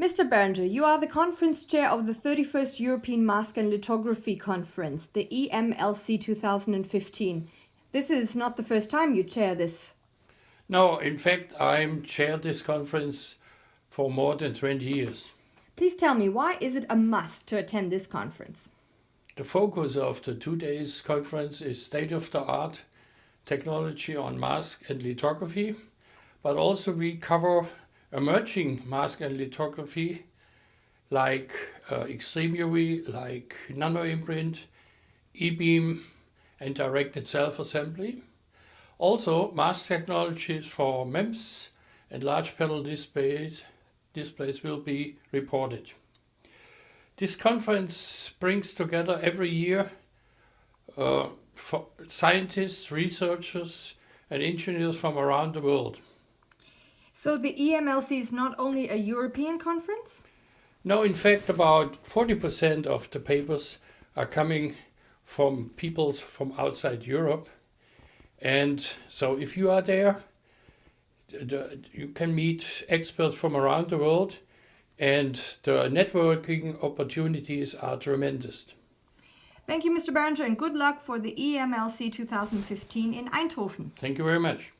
Mr. Behringer, you are the conference chair of the 31st European Mask and Lithography Conference, the EMLC 2015. This is not the first time you chair this. No, in fact, I'm chaired this conference for more than 20 years. Please tell me, why is it a must to attend this conference? The focus of the two days conference is state-of-the-art technology on mask and lithography, but also we cover emerging mask and lithography like uh, extreme UV, like nanoimprint, e-beam and directed self-assembly. Also mask technologies for MEMS and large panel displays, displays will be reported. This conference brings together every year uh, scientists, researchers and engineers from around the world. So the EMLC is not only a European conference? No, in fact, about 40% of the papers are coming from peoples from outside Europe. And so if you are there, you can meet experts from around the world and the networking opportunities are tremendous. Thank you, Mr. Behringer, and good luck for the EMLC 2015 in Eindhoven. Thank you very much.